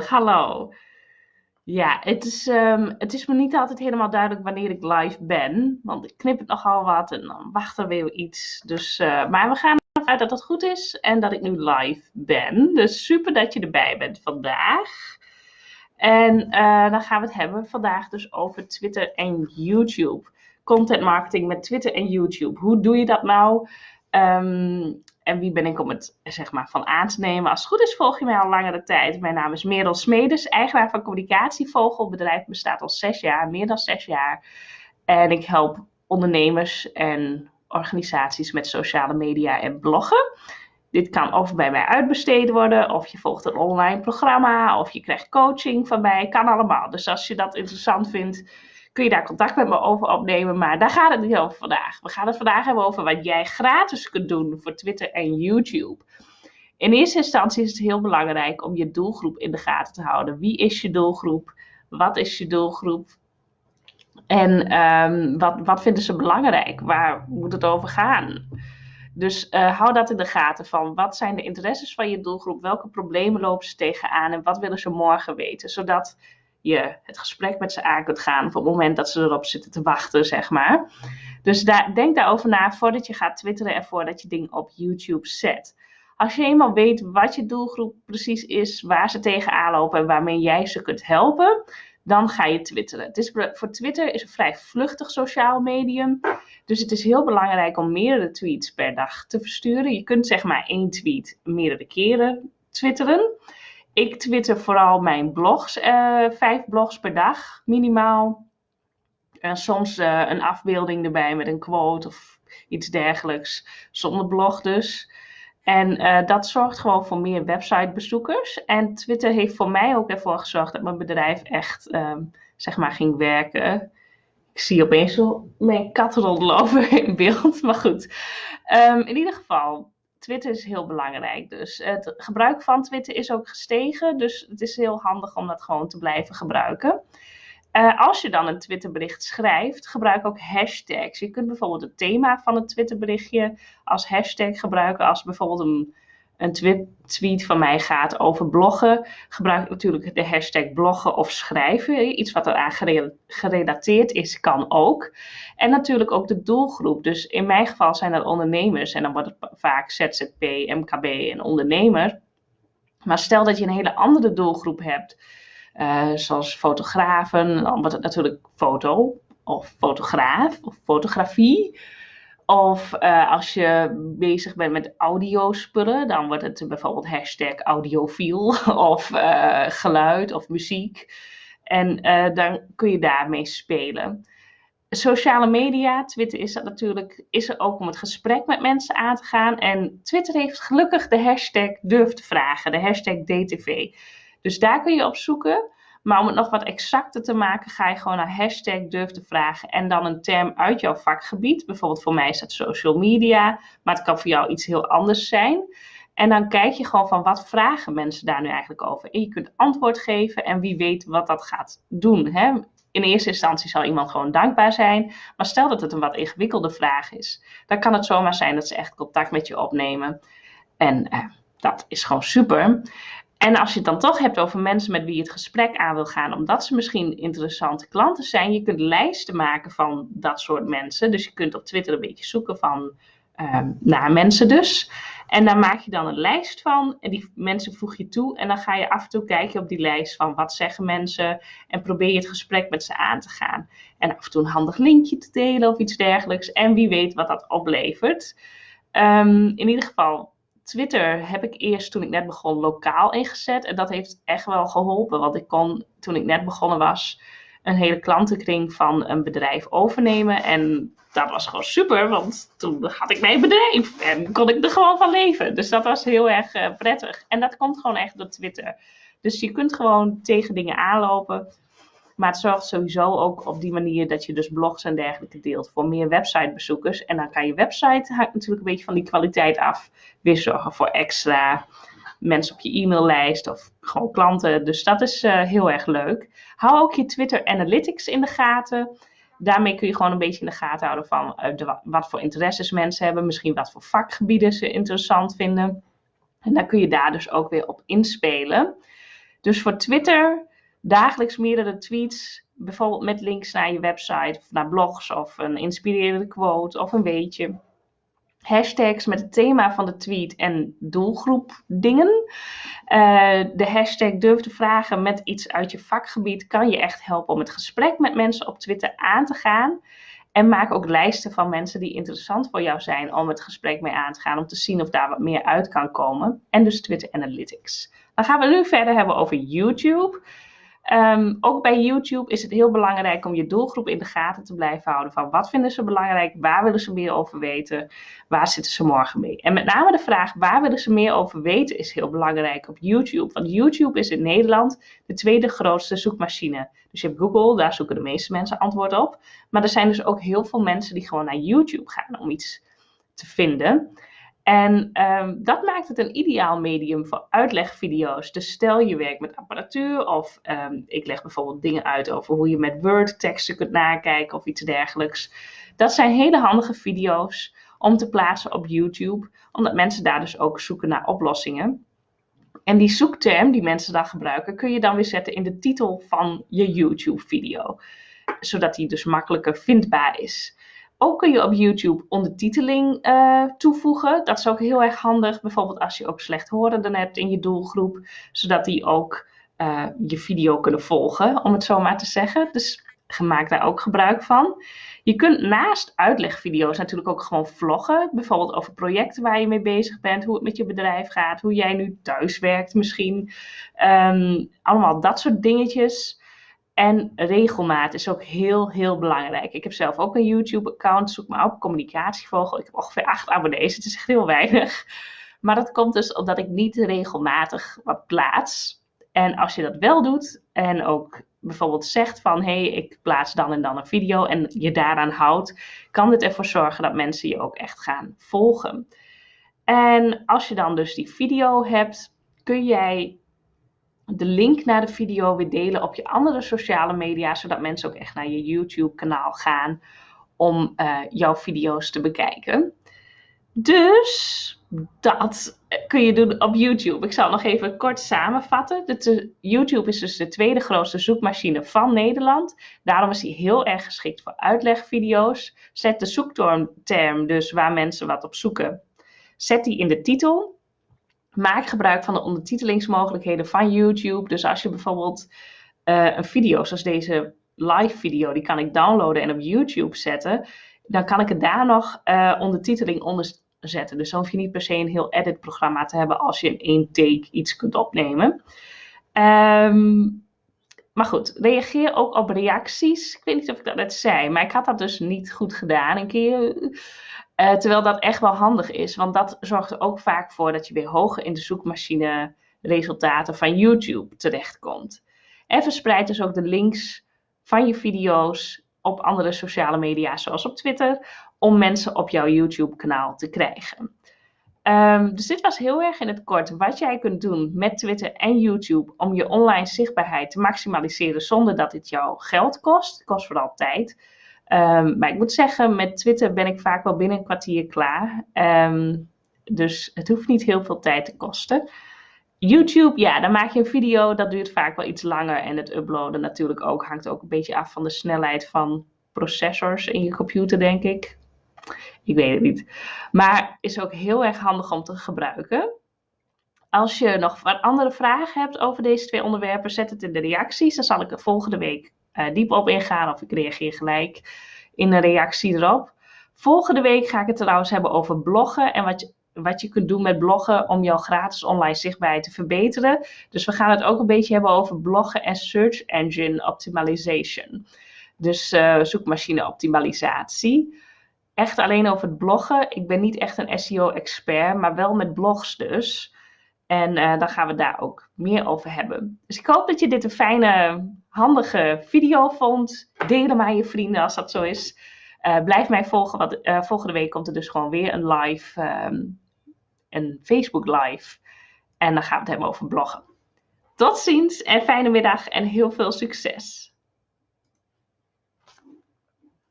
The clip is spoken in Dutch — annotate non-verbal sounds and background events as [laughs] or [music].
hallo. Ja, het is, ehm, het is me niet altijd helemaal duidelijk wanneer ik live ben. Want ik knip het nogal wat en dan wacht er weer iets. Dus, uh, maar we gaan ervan uit dat het goed is en dat ik nu live ben. Dus super dat je erbij bent vandaag. En uh, dan gaan we het hebben vandaag dus over Twitter en YouTube. Content marketing met Twitter en YouTube. Hoe doe je dat nou? Um, en wie ben ik om het zeg maar, van aan te nemen? Als het goed is, volg je mij al langere tijd. Mijn naam is Merel Smedes, eigenaar van Communicatievogel. Het bedrijf bestaat al zes jaar, meer dan zes jaar. En ik help ondernemers en organisaties met sociale media en bloggen. Dit kan of bij mij uitbesteed worden, of je volgt een online programma, of je krijgt coaching van mij. Kan allemaal. Dus als je dat interessant vindt, kun je daar contact met me over opnemen. Maar daar gaat het niet over vandaag. We gaan het vandaag hebben over wat jij gratis kunt doen voor Twitter en YouTube. In eerste instantie is het heel belangrijk om je doelgroep in de gaten te houden. Wie is je doelgroep? Wat is je doelgroep? En um, wat, wat vinden ze belangrijk? Waar moet het over gaan? Dus uh, hou dat in de gaten van wat zijn de interesses van je doelgroep? Welke problemen lopen ze tegenaan? En wat willen ze morgen weten? Zodat je het gesprek met ze aan kunt gaan op het moment dat ze erop zitten te wachten, zeg maar. Dus daar, denk daarover na voordat je gaat twitteren en voordat je dingen op YouTube zet. Als je eenmaal weet wat je doelgroep precies is, waar ze tegenaan lopen en waarmee jij ze kunt helpen, dan ga je twitteren. Het is, voor Twitter is een vrij vluchtig sociaal medium. Dus het is heel belangrijk om meerdere tweets per dag te versturen. Je kunt zeg maar één tweet meerdere keren twitteren. Ik twitter vooral mijn blogs, uh, vijf blogs per dag minimaal. En soms uh, een afbeelding erbij met een quote of iets dergelijks, zonder blog dus. En uh, dat zorgt gewoon voor meer websitebezoekers. En Twitter heeft voor mij ook ervoor gezorgd dat mijn bedrijf echt, um, zeg maar, ging werken. Ik zie opeens zo mijn kat rondlopen [laughs] in beeld, maar goed. Um, in ieder geval, Twitter is heel belangrijk. Dus het gebruik van Twitter is ook gestegen. Dus het is heel handig om dat gewoon te blijven gebruiken. Uh, als je dan een Twitterbericht schrijft, gebruik ook hashtags. Je kunt bijvoorbeeld het thema van het Twitterberichtje als hashtag gebruiken. Als bijvoorbeeld een een tweet van mij gaat over bloggen, gebruik ik natuurlijk de hashtag bloggen of schrijven. Iets wat eraan gerelateerd is, kan ook. En natuurlijk ook de doelgroep. Dus in mijn geval zijn dat ondernemers en dan wordt het vaak ZZP, MKB en ondernemer. Maar stel dat je een hele andere doelgroep hebt, uh, zoals fotografen, dan wordt het natuurlijk foto of fotograaf of fotografie. Of uh, als je bezig bent met audiospullen, dan wordt het bijvoorbeeld hashtag audiofiel [laughs] of uh, geluid of muziek. En uh, dan kun je daarmee spelen. Sociale media, Twitter is dat natuurlijk, is er ook om het gesprek met mensen aan te gaan. En Twitter heeft gelukkig de hashtag durf te vragen, de hashtag DTV. Dus daar kun je op zoeken. Maar om het nog wat exacter te maken, ga je gewoon naar hashtag durf te vragen en dan een term uit jouw vakgebied. Bijvoorbeeld voor mij is dat social media, maar het kan voor jou iets heel anders zijn. En dan kijk je gewoon van wat vragen mensen daar nu eigenlijk over. En je kunt antwoord geven en wie weet wat dat gaat doen. Hè? In eerste instantie zal iemand gewoon dankbaar zijn. Maar stel dat het een wat ingewikkelde vraag is, dan kan het zomaar zijn dat ze echt contact met je opnemen. En eh, dat is gewoon super. En als je het dan toch hebt over mensen met wie je het gesprek aan wil gaan, omdat ze misschien interessante klanten zijn, je kunt lijsten maken van dat soort mensen. Dus je kunt op Twitter een beetje zoeken van um, naar mensen dus. En daar maak je dan een lijst van en die mensen voeg je toe. En dan ga je af en toe kijken op die lijst van wat zeggen mensen en probeer je het gesprek met ze aan te gaan. En af en toe een handig linkje te delen of iets dergelijks. En wie weet wat dat oplevert. Um, in ieder geval, Twitter heb ik eerst toen ik net begon lokaal ingezet. En dat heeft echt wel geholpen. Want ik kon toen ik net begonnen was een hele klantenkring van een bedrijf overnemen. En dat was gewoon super, want toen had ik mijn bedrijf en kon ik er gewoon van leven. Dus dat was heel erg uh, prettig. En dat komt gewoon echt door Twitter. Dus je kunt gewoon tegen dingen aanlopen. Maar het zorgt sowieso ook op die manier dat je dus blogs en dergelijke deelt voor meer websitebezoekers. En dan kan je website, hangt natuurlijk een beetje van die kwaliteit af, weer zorgen voor extra mensen op je e-maillijst of gewoon klanten. Dus dat is uh, heel erg leuk. Hou ook je Twitter Analytics in de gaten. Daarmee kun je gewoon een beetje in de gaten houden van de, wat voor interesses mensen hebben. Misschien wat voor vakgebieden ze interessant vinden. En dan kun je daar dus ook weer op inspelen. Dus voor Twitter dagelijks meerdere tweets, bijvoorbeeld met links naar je website of naar blogs of een inspirerende quote of een weetje. Hashtags met het thema van de tweet en doelgroep dingen. Uh, de hashtag durf te vragen met iets uit je vakgebied kan je echt helpen om het gesprek met mensen op Twitter aan te gaan. En maak ook lijsten van mensen die interessant voor jou zijn om het gesprek mee aan te gaan. Om te zien of daar wat meer uit kan komen. En dus Twitter Analytics. Dan gaan we nu verder hebben over YouTube. Um, ook bij YouTube is het heel belangrijk om je doelgroep in de gaten te blijven houden. Van wat vinden ze belangrijk? Waar willen ze meer over weten? Waar zitten ze morgen mee? En met name de vraag waar willen ze meer over weten is heel belangrijk op YouTube. Want YouTube is in Nederland de tweede grootste zoekmachine. Dus je hebt Google, daar zoeken de meeste mensen antwoord op. Maar er zijn dus ook heel veel mensen die gewoon naar YouTube gaan om iets te vinden. En um, dat maakt het een ideaal medium voor uitlegvideo's. Dus stel je werkt met apparatuur of um, ik leg bijvoorbeeld dingen uit over hoe je met Word teksten kunt nakijken of iets dergelijks. Dat zijn hele handige video's om te plaatsen op YouTube, omdat mensen daar dus ook zoeken naar oplossingen. En die zoekterm die mensen dan gebruiken, kun je dan weer zetten in de titel van je YouTube-video, zodat die dus makkelijker vindbaar is. Ook kun je op YouTube ondertiteling uh, toevoegen. Dat is ook heel erg handig. Bijvoorbeeld als je ook slechthorenden hebt in je doelgroep. Zodat die ook uh, je video kunnen volgen, om het zo maar te zeggen. Dus maak daar ook gebruik van. Je kunt naast uitlegvideo's natuurlijk ook gewoon vloggen. Bijvoorbeeld over projecten waar je mee bezig bent. Hoe het met je bedrijf gaat. Hoe jij nu thuis werkt misschien. Um, allemaal dat soort dingetjes. En regelmaat is ook heel, heel belangrijk. Ik heb zelf ook een YouTube-account. Zoek maar op, communicatievogel. Ik heb ongeveer acht abonnees. Het is echt heel weinig. Maar dat komt dus omdat ik niet regelmatig wat plaats. En als je dat wel doet en ook bijvoorbeeld zegt van hé, hey, ik plaats dan en dan een video en je daaraan houdt, kan dit ervoor zorgen dat mensen je ook echt gaan volgen. En als je dan dus die video hebt, kun jij de link naar de video weer delen op je andere sociale media, zodat mensen ook echt naar je YouTube-kanaal gaan om uh, jouw video's te bekijken. Dus dat kun je doen op YouTube. Ik zal nog even kort samenvatten. YouTube is dus de tweede grootste zoekmachine van Nederland. Daarom is hij heel erg geschikt voor uitlegvideo's. Zet de zoekterm dus waar mensen wat op zoeken. Zet die in de titel maak gebruik van de ondertitelingsmogelijkheden van YouTube. Dus als je bijvoorbeeld uh, een video zoals deze live video, die kan ik downloaden en op YouTube zetten. Dan kan ik er daar nog uh, ondertiteling onder zetten. Dus dan hoef je niet per se een heel edit programma te hebben als je in één take iets kunt opnemen. Um, maar goed, reageer ook op reacties. Ik weet niet of ik dat net zei, maar ik had dat dus niet goed gedaan een keer. Uh, terwijl dat echt wel handig is, want dat zorgt er ook vaak voor dat je weer hoger in de zoekmachine resultaten van YouTube terechtkomt. En verspreid dus ook de links van je video's op andere sociale media, zoals op Twitter, om mensen op jouw YouTube-kanaal te krijgen. Um, dus dit was heel erg in het kort wat jij kunt doen met Twitter en YouTube om je online zichtbaarheid te maximaliseren zonder dat dit jou geld kost. Het kost vooral tijd. Um, maar ik moet zeggen, met Twitter ben ik vaak wel binnen een kwartier klaar. Um, dus het hoeft niet heel veel tijd te kosten. YouTube, ja, dan maak je een video, dat duurt vaak wel iets langer. En het uploaden natuurlijk ook, hangt ook een beetje af van de snelheid van processors in je computer, denk ik. Ik weet het niet. Maar is ook heel erg handig om te gebruiken. Als je nog wat andere vragen hebt over deze twee onderwerpen, zet het in de reacties. Dan zal ik er volgende week uh, diep op ingaan of ik reageer gelijk in een reactie erop. Volgende week ga ik het trouwens hebben over bloggen en wat je, wat je kunt doen met bloggen om jouw gratis online zichtbaarheid te verbeteren. Dus we gaan het ook een beetje hebben over bloggen en search engine optimization. Dus uh, zoekmachine optimalisatie. Echt alleen over het bloggen. Ik ben niet echt een SEO-expert, maar wel met blogs dus. En uh, dan gaan we daar ook meer over hebben. Dus ik hoop dat je dit een fijne, handige video vond. Deel hem aan je vrienden als dat zo is. Uh, blijf mij volgen, want uh, volgende week komt er dus gewoon weer een live, um, een Facebook live. En dan gaan we het hebben over bloggen. Tot ziens en fijne middag en heel veel succes.